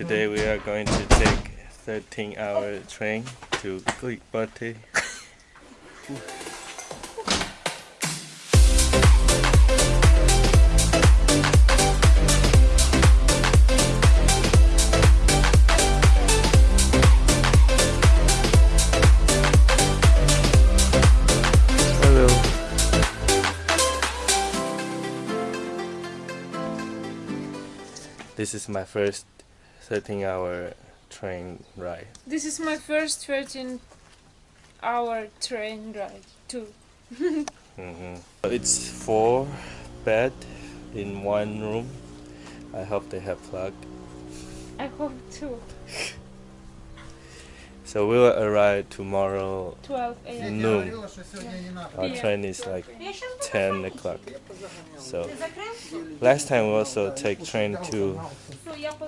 Today we are going to take 13 hour train to. Hello. This is my first 13 hour train ride. This is my first 13 hour train ride too. hmm It's four bed in one room. I hope they have plug. I hope too. So we'll arrive tomorrow 12 a.m. noon. Our train is like 10 o'clock. So last time we also take train to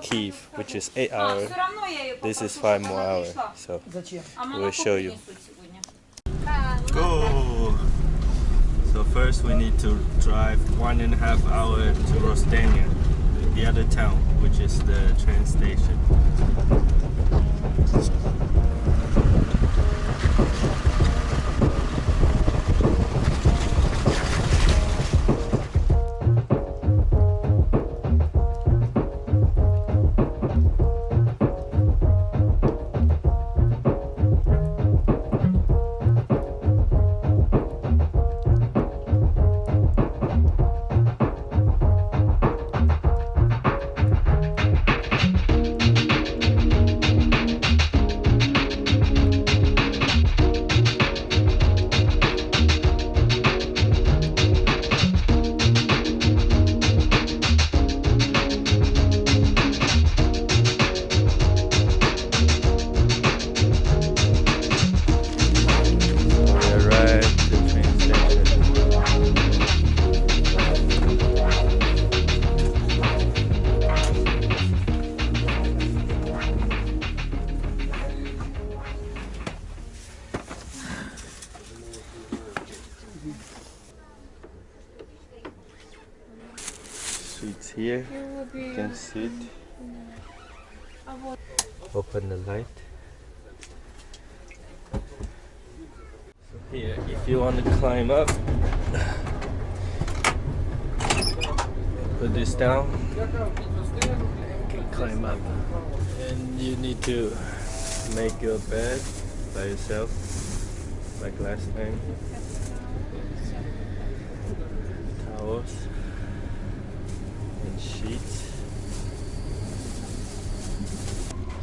Kiev, which is 8 hours. This is 5 more hours. So we'll show you. Go! So first we need to drive one and a half hour to Rostania, the other town, which is the train station. Here. You will be You can sit. Open the light. So here, if you want to climb up, put this down. You can climb up, and you need to make your bed by yourself, like last time. Towels and sheets.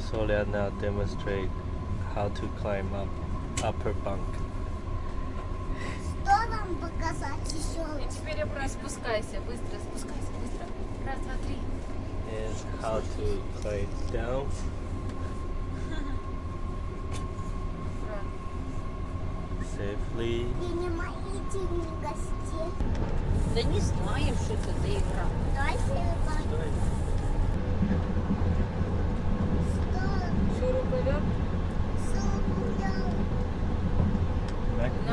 So they'll now demonstrate how to climb up upper bunk. Что нам показать еще? Теперь я просто спускайся, быстро спускайся, быстро. Раз, два, три. and how to climb down. safely. Ты не мои деньги гостей. Да не знаем, что это за игра. Давай шуруповерт. Шуруповерт.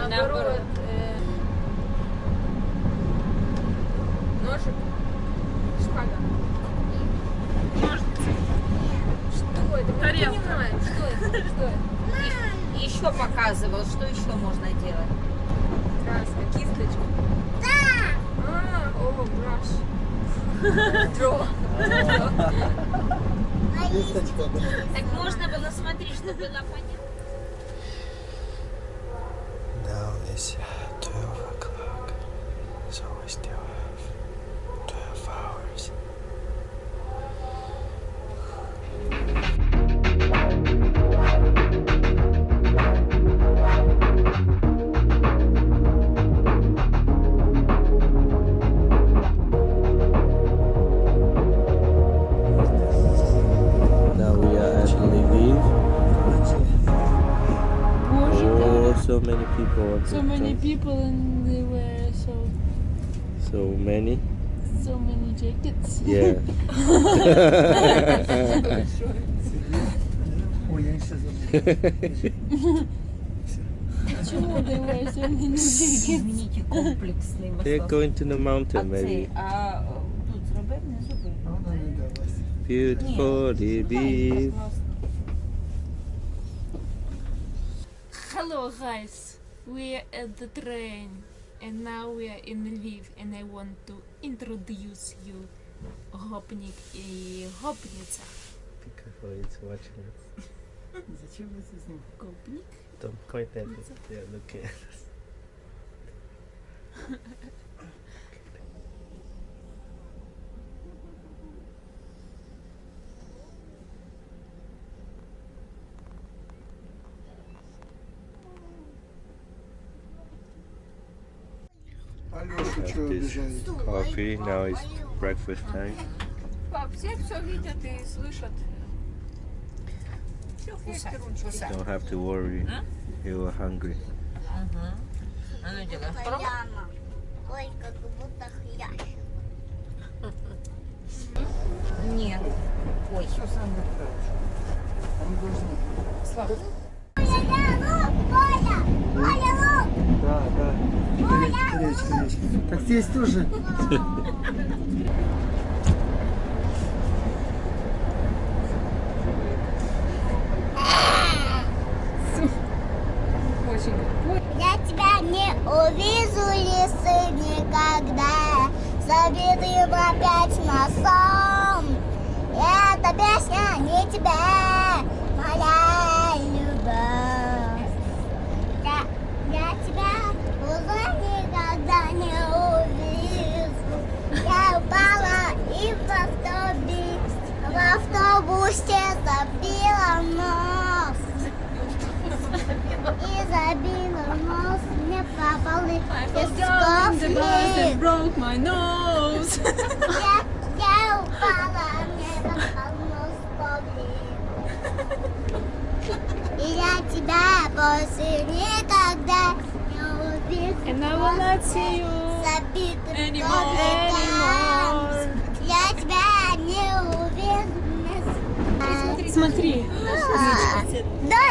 Наоборот. Показывал, что еще можно делать. Краска, кисточка. Да! А, о, браш. Дро. Так можно было смотреть, чтобы было понятно. Now it's 12 o'clock, so we still people. So many times. people and they were so... So many? So many jackets. Yeah. They're going to the mountain, maybe. Beautiful, dear beef. Hello, guys. we are at the train and now we are in Lviv and I want to introduce you Gopnik и Gopnica. Be careful, it's watching us. Зачем вы с ним? Gopnik? Don't point at it. Yeah, look at us. Have что this обижает? coffee. Now it's breakfast time. Пап, все все видят и слышат. Все вкусно. Don't have to worry. You are hungry. А ну делай. Прямо. Ой, как будто хрящ. Нет. Ой. Они должны. Коля, лук, Коля! Коля, лук! Да, да. Речка, речка. Так здесь тоже. Я тебя не увижу, лисы, никогда Забитым опять носом Эта песня не тебя, моя любовь Sabina almost never believe I fell down in the bus and broke my nose. yeah, yeah, Bala never almost believe. И я тебя больше никогда не увижу. And I will not see you Sabita anymore. anymore. Я тебя не увижу. Смотри. Да, да, да.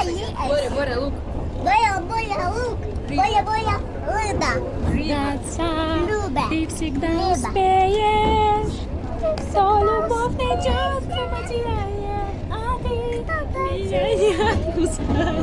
Боря, Боря, лук. Боя, боя, рыба. Даться, Люба. ты всегда Люба. успеешь. Кто любовь найдет, кто потеряет, а ты меня не отпускай.